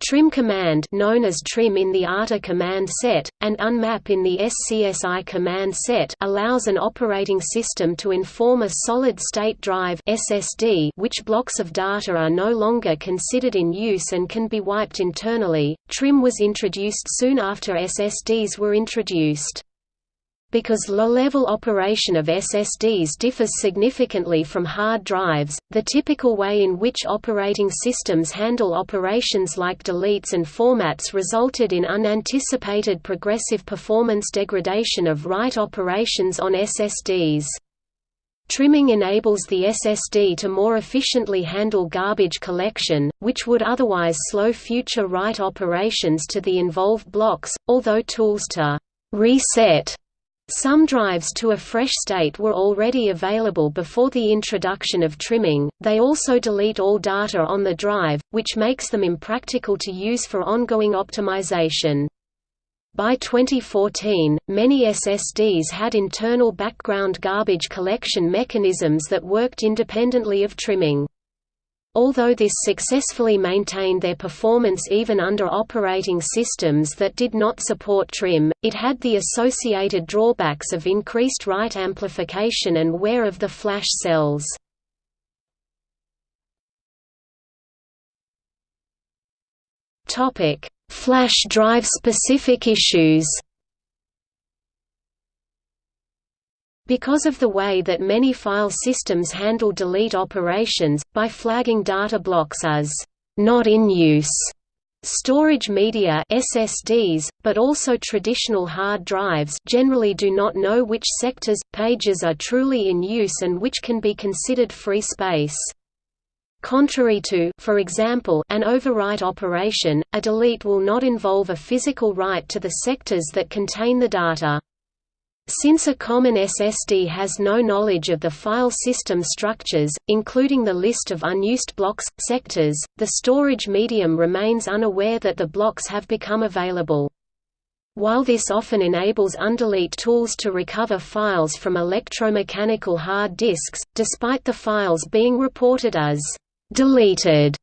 trim command known as trim in the ATA command set, and unmap in the SCSI command set allows an operating system to inform a solid-state drive SSD which blocks of data are no longer considered in use and can be wiped internally. Trim was introduced soon after SSDs were introduced. Because low-level operation of SSDs differs significantly from hard drives, the typical way in which operating systems handle operations like deletes and formats resulted in unanticipated progressive performance degradation of write operations on SSDs. Trimming enables the SSD to more efficiently handle garbage collection, which would otherwise slow future write operations to the involved blocks, although tools to reset some drives to a fresh state were already available before the introduction of trimming, they also delete all data on the drive, which makes them impractical to use for ongoing optimization. By 2014, many SSDs had internal background garbage collection mechanisms that worked independently of trimming. Although this successfully maintained their performance even under operating systems that did not support trim, it had the associated drawbacks of increased write amplification and wear of the flash cells. Flash drive specific issues Because of the way that many file systems handle delete operations, by flagging data blocks as not in use, Storage media SSDs, but also traditional hard drives generally do not know which sectors, pages are truly in use and which can be considered free space. Contrary to for example, an overwrite operation, a delete will not involve a physical write to the sectors that contain the data. Since a common SSD has no knowledge of the file system structures, including the list of unused blocks, sectors, the storage medium remains unaware that the blocks have become available. While this often enables undelete tools to recover files from electromechanical hard disks, despite the files being reported as deleted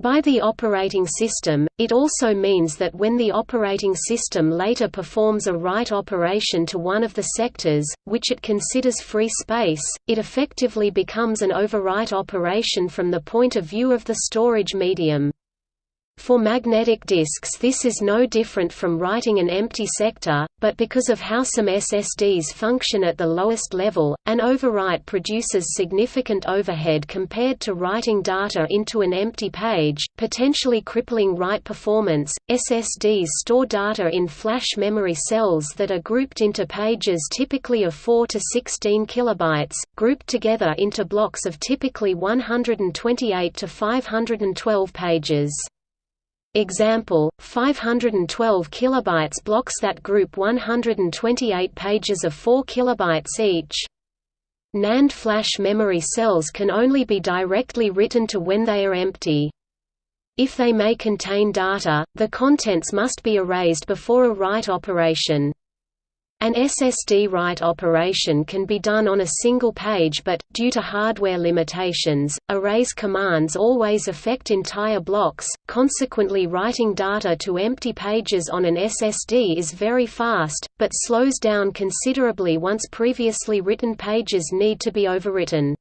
by the operating system, it also means that when the operating system later performs a write operation to one of the sectors, which it considers free space, it effectively becomes an overwrite operation from the point of view of the storage medium. For magnetic disks this is no different from writing an empty sector, but because of how some SSDs function at the lowest level, an overwrite produces significant overhead compared to writing data into an empty page, potentially crippling write performance. SSDs store data in flash memory cells that are grouped into pages typically of 4 to 16 kilobytes, grouped together into blocks of typically 128 to 512 pages. Example, 512 kilobytes blocks that group 128 pages of 4 kilobytes each. NAND flash memory cells can only be directly written to when they are empty. If they may contain data, the contents must be erased before a write operation. An SSD write operation can be done on a single page but, due to hardware limitations, erase commands always affect entire blocks, consequently writing data to empty pages on an SSD is very fast, but slows down considerably once previously written pages need to be overwritten.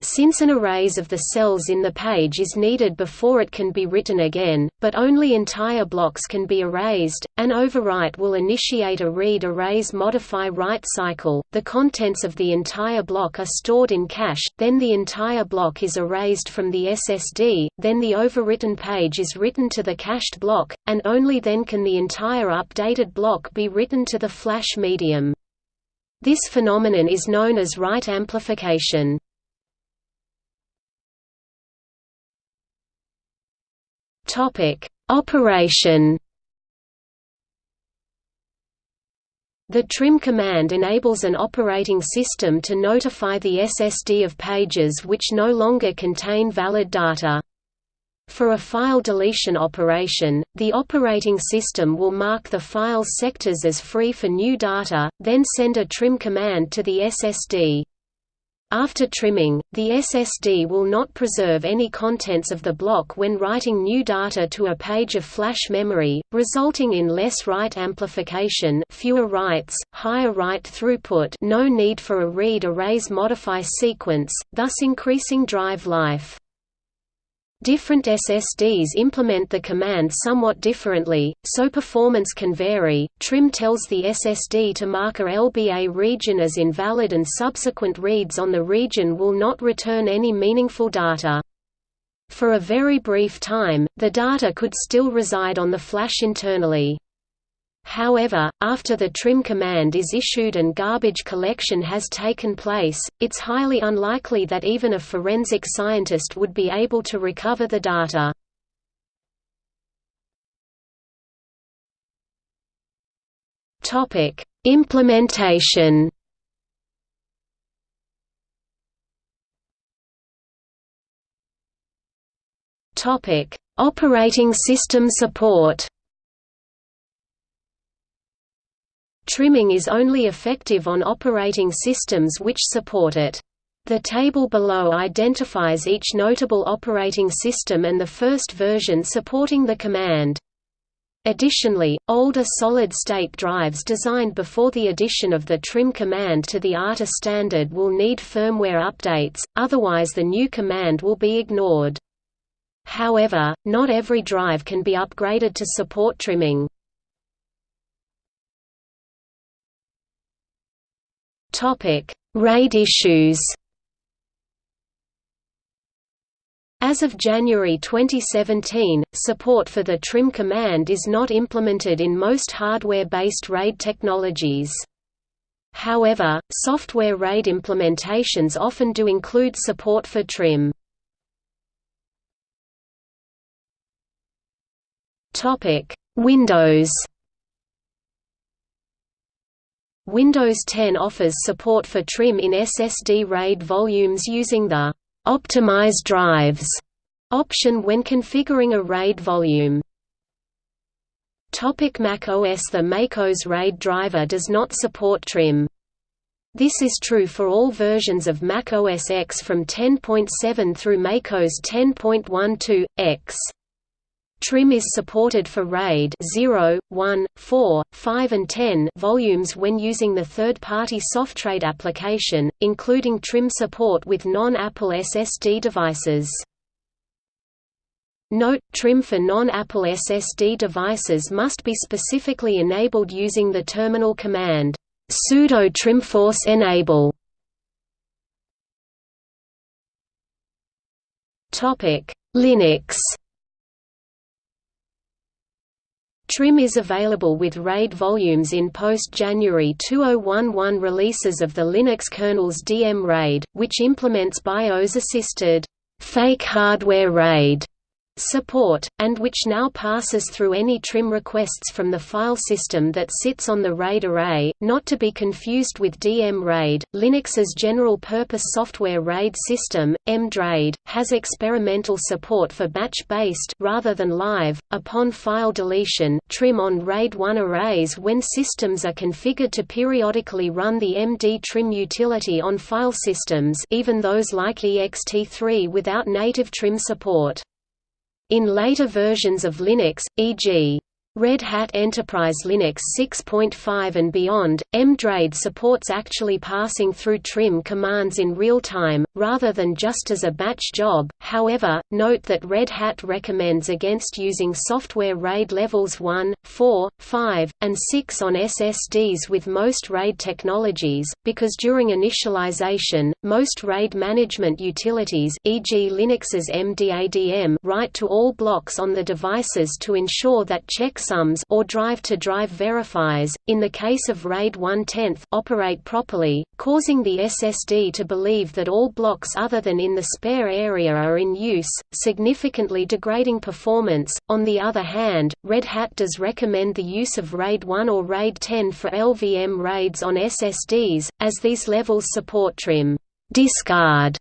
Since an erase of the cells in the page is needed before it can be written again, but only entire blocks can be erased, an overwrite will initiate a read-erase-modify-write cycle. The contents of the entire block are stored in cache, then the entire block is erased from the SSD, then the overwritten page is written to the cached block, and only then can the entire updated block be written to the flash medium. This phenomenon is known as write amplification. Operation The trim command enables an operating system to notify the SSD of pages which no longer contain valid data. For a file deletion operation, the operating system will mark the file's sectors as free for new data, then send a trim command to the SSD. After trimming, the SSD will not preserve any contents of the block when writing new data to a page of flash memory, resulting in less write amplification fewer writes, higher write throughput no need for a read-erase modify sequence, thus increasing drive life. Different SSDs implement the command somewhat differently, so performance can vary. Trim tells the SSD to mark a LBA region as invalid and subsequent reads on the region will not return any meaningful data. For a very brief time, the data could still reside on the flash internally. However, after the trim command is issued and garbage collection has taken place, it's highly unlikely that even a forensic scientist would be able to recover the data. Implementation Operating system support Trimming is only effective on operating systems which support it. The table below identifies each notable operating system and the first version supporting the command. Additionally, older solid-state drives designed before the addition of the trim command to the ATA standard will need firmware updates, otherwise the new command will be ignored. However, not every drive can be upgraded to support trimming. RAID issues. As of January 2017, support for the trim command is not implemented in most hardware-based RAID technologies. However, software RAID implementations often do include support for trim. Windows Windows 10 offers support for trim in SSD RAID volumes using the «Optimize drives» option when configuring a RAID volume. Topic Mac OS The MacOS RAID driver does not support trim. This is true for all versions of Mac OS X from 10.7 through macOS 10.12, X. Trim is supported for RAID 0, 1, 4, 5 and 10 volumes when using the third-party SoftRAID application, including trim support with non-Apple SSD devices. Note, trim for non-Apple SSD devices must be specifically enabled using the terminal command, sudo trimforce enable. Linux Trim is available with RAID volumes in post-January 2011 releases of the Linux kernel's DM RAID, which implements BIOS-assisted fake hardware RAID support, and which now passes through any trim requests from the file system that sits on the RAID array, not to be confused with DM RAID. Linux's general-purpose software RAID system, MDRAID, has experimental support for batch-based rather than live, upon file deletion, trim on RAID 1 arrays when systems are configured to periodically run the MD trim utility on file systems even those like ext3 without native trim support. In later versions of Linux, e.g. Red Hat Enterprise Linux 6.5 and beyond, MDRAID supports actually passing through trim commands in real time, rather than just as a batch job. However, note that Red Hat recommends against using software RAID levels 1, 4, 5, and 6 on SSDs with most RAID technologies, because during initialization, most RAID management utilities e.g. Linux's MDADM write to all blocks on the devices to ensure that checks checksums or drive-to-drive verifiers, in the case of RAID 1/10 operate properly, causing the SSD to believe that all blocks other than in the spare area are in use, significantly degrading performance. On the other hand, Red Hat does recommend the use of RAID 1 or RAID 10 for LVM RAIDs on SSDs, as these levels support trim discard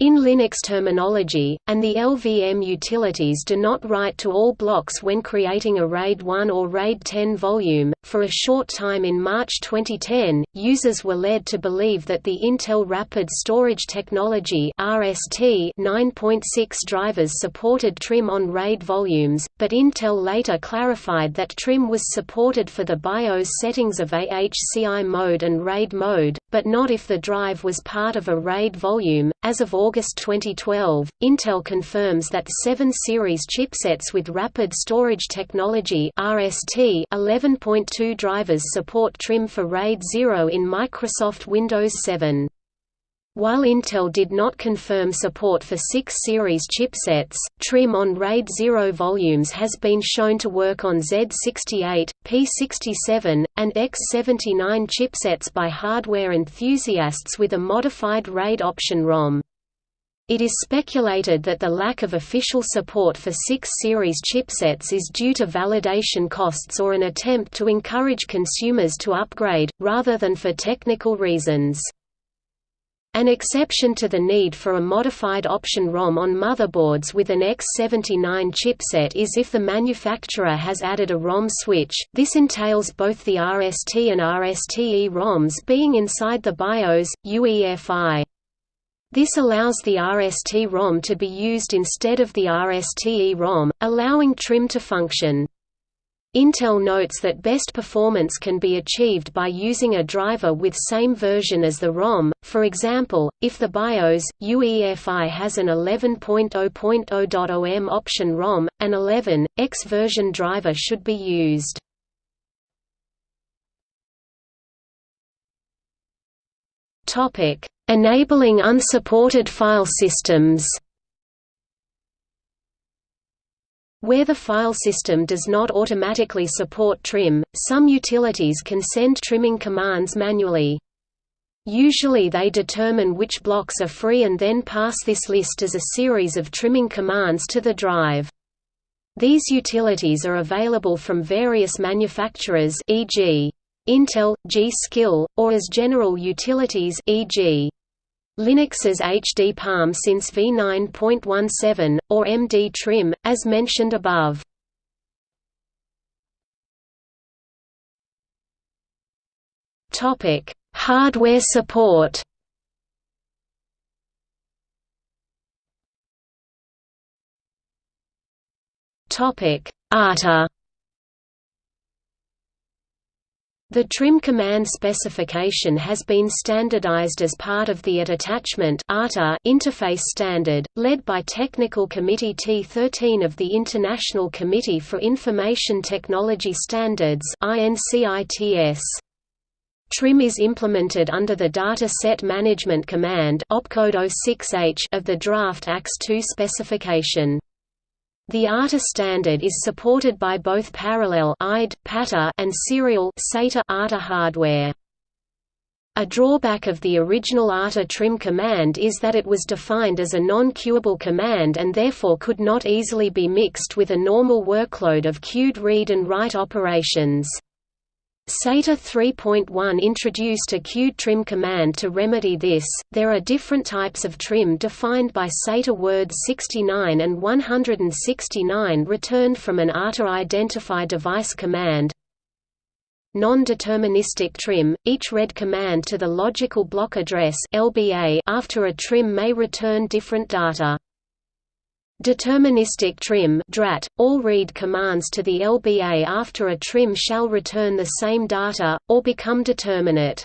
in Linux terminology, and the LVM utilities do not write to all blocks when creating a RAID 1 or RAID 10 volume. For a short time in March 2010, users were led to believe that the Intel Rapid Storage Technology (RST) 9.6 drivers supported trim on RAID volumes, but Intel later clarified that trim was supported for the BIOS settings of AHCI mode and RAID mode, but not if the drive was part of a RAID volume. As of August 2012, Intel confirms that 7 series chipsets with Rapid Storage Technology (RST) 11.2 drivers support trim for RAID 0 in Microsoft Windows 7. While Intel did not confirm support for 6 series chipsets, trim on RAID 0 volumes has been shown to work on Z68, P67, and X79 chipsets by hardware enthusiasts with a modified RAID option ROM. It is speculated that the lack of official support for 6 series chipsets is due to validation costs or an attempt to encourage consumers to upgrade, rather than for technical reasons. An exception to the need for a modified option ROM on motherboards with an X79 chipset is if the manufacturer has added a ROM switch, this entails both the RST and RSTE ROMs being inside the BIOS, UEFI. This allows the RST ROM to be used instead of the RSTE ROM, allowing trim to function. Intel notes that best performance can be achieved by using a driver with same version as the ROM, for example, if the BIOS, UEFI has an 11.0.0.0M option ROM, an 11.x version driver should be used. Enabling unsupported file systems Where the file system does not automatically support trim, some utilities can send trimming commands manually. Usually they determine which blocks are free and then pass this list as a series of trimming commands to the drive. These utilities are available from various manufacturers e.g. Intel, G.Skill, or as general utilities e.g. Linux's hdparm since v9.17, or MD Trim, as mentioned above. Hardware support ATA The trim command specification has been standardized as part of the AT attachment interface standard, led by Technical Committee T13 of the International Committee for Information Technology Standards Trim is implemented under the Data Set Management Command oh of the draft AX2 specification. The ATA standard is supported by both parallel and serial ATA hardware. A drawback of the original ATA trim command is that it was defined as a non-queuable command and therefore could not easily be mixed with a normal workload of queued read and write operations. SATA 3.1 introduced a queued trim command to remedy this. There are different types of trim defined by SATA words 69 and 169 returned from an ATA identify device command. Non-deterministic trim – Each read command to the logical block address LBA after a trim may return different data. Deterministic trim DRAT, all read commands to the LBA after a trim shall return the same data, or become determinate.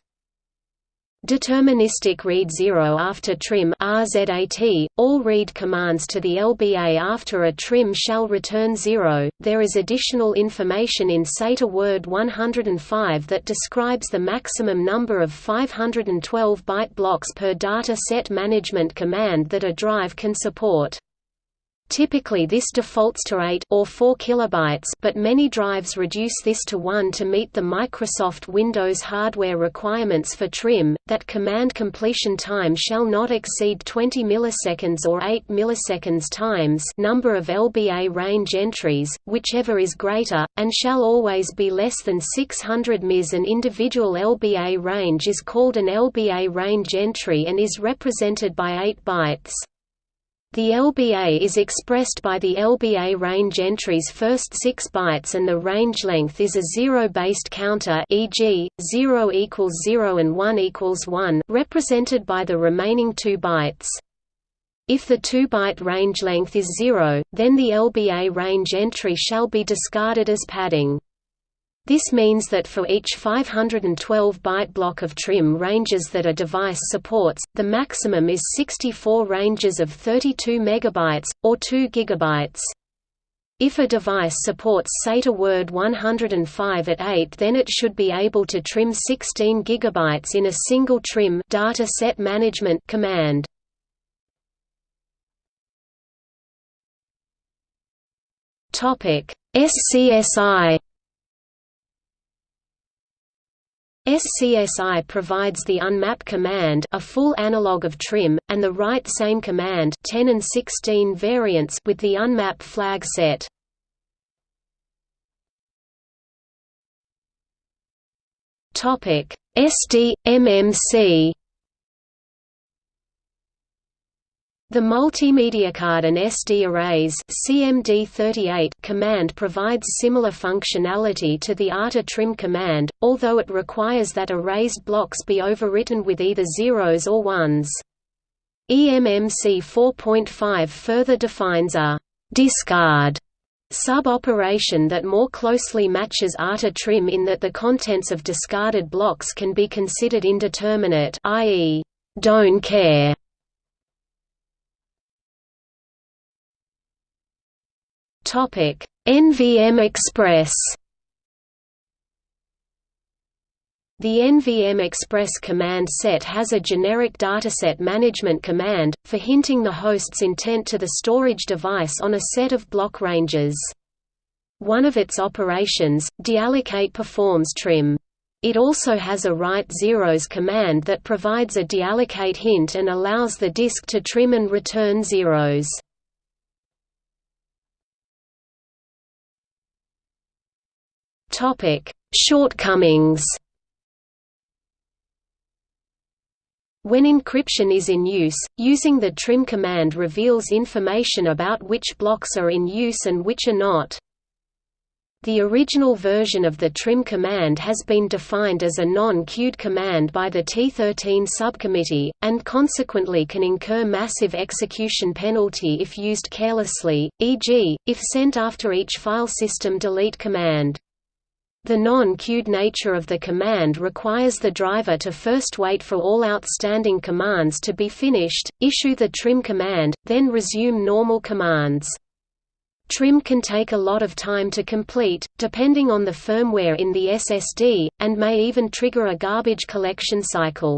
Deterministic read 0 after trim RZAT, all read commands to the LBA after a trim shall return 0. There is additional information in SATA Word 105 that describes the maximum number of 512 byte blocks per data set management command that a drive can support. Typically this defaults to 8 or 4 kilobytes, but many drives reduce this to 1 to meet the Microsoft Windows hardware requirements for trim that command completion time shall not exceed 20 milliseconds or 8 milliseconds times number of LBA range entries, whichever is greater, and shall always be less than 600 ms. An individual LBA range is called an LBA range entry and is represented by 8 bytes. The LBA is expressed by the LBA range entry's first 6 bytes and the range length is a zero-based counter e.g., 0 equals 0 and 1 equals 1 represented by the remaining 2 bytes. If the 2-byte range length is 0, then the LBA range entry shall be discarded as padding. This means that for each 512-byte block of trim ranges that a device supports, the maximum is 64 ranges of 32 megabytes, or 2 gigabytes. If a device supports SATA Word 105 at 8 then it should be able to trim 16 gigabytes in a single trim data set management command. SCSI SCSI provides the unmap command a full analog of trim, and the write same command 10 and 16 variants with the unmap flag set. SD, MMC The Multimedia Card and SD ERASE CMD38 command provides similar functionality to the ATA trim command, although it requires that erased blocks be overwritten with either zeros or ones. eMMC 4.5 further defines a discard sub-operation that more closely matches ATA trim in that the contents of discarded blocks can be considered indeterminate i.e., don't care Topic: NVM Express. The NVM Express command set has a generic dataset management command, for hinting the host's intent to the storage device on a set of block ranges. One of its operations, deallocate performs trim. It also has a write zeros command that provides a deallocate hint and allows the disk to trim and return zeros. Topic: Shortcomings. When encryption is in use, using the trim command reveals information about which blocks are in use and which are not. The original version of the trim command has been defined as a non-queued command by the T13 subcommittee, and consequently can incur massive execution penalty if used carelessly, e.g., if sent after each file system delete command. The non-queued nature of the command requires the driver to first wait for all outstanding commands to be finished, issue the trim command, then resume normal commands. Trim can take a lot of time to complete, depending on the firmware in the SSD, and may even trigger a garbage collection cycle.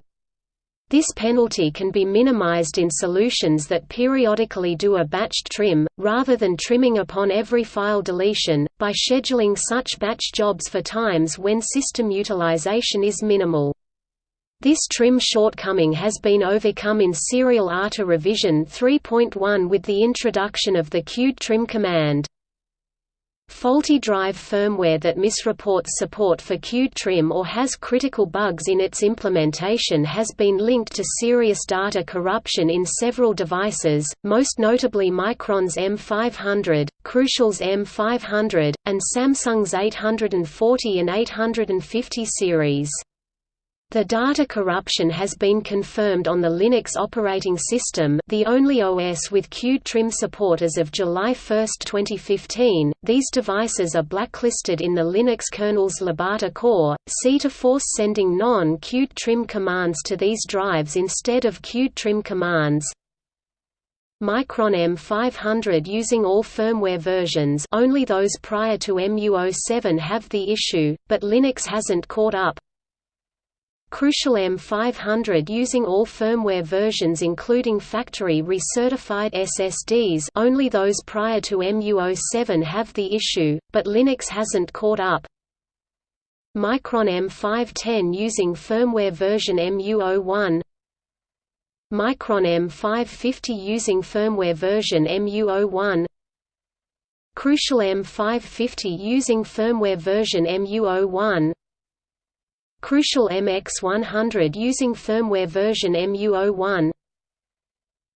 This penalty can be minimized in solutions that periodically do a batched trim, rather than trimming upon every file deletion, by scheduling such batch jobs for times when system utilization is minimal. This trim shortcoming has been overcome in Serial ATA Revision 3.1 with the introduction of the queued trim command. Faulty drive firmware that misreports support for queued trim or has critical bugs in its implementation has been linked to serious data corruption in several devices, most notably Micron's M500, Crucial's M500, and Samsung's 840 and 850 series. The data corruption has been confirmed on the Linux operating system, the only OS with queued trim support as of July 1, 2015. These devices are blacklisted in the Linux kernel's libata core. C to force sending non-queued trim commands to these drives instead of queued trim commands. Micron M500 using all firmware versions only those prior to MU07 have the issue, but Linux hasn't caught up. Crucial M500 using all firmware versions including factory recertified SSDs only those prior to MU07 have the issue, but Linux hasn't caught up. Micron M510 using firmware version MU01 Micron M550 using firmware version MU01 Crucial M550 using firmware version MU01 Crucial MX100 using firmware version MU01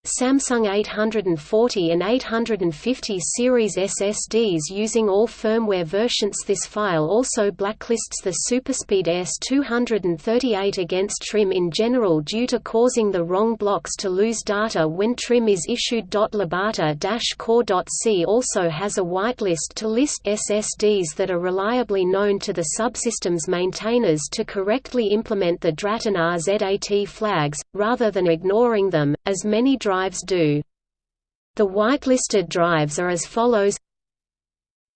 Samsung 840 and 850 series SSDs using all firmware versions This file also blacklists the Superspeed S238 against trim in general due to causing the wrong blocks to lose data when trim is issued. libata-core.c also has a whitelist to list SSDs that are reliably known to the subsystem's maintainers to correctly implement the DRAT and RZAT flags, rather than ignoring them, as many drives do. The whitelisted drives are as follows.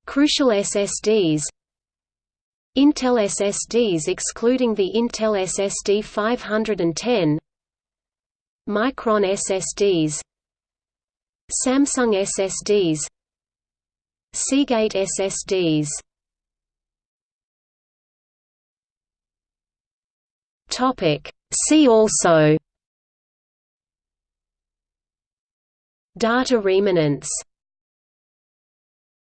Crucial SSDs Intel SSDs excluding the Intel SSD 510 Micron SSDs Samsung SSDs Seagate SSDs See also Data remanence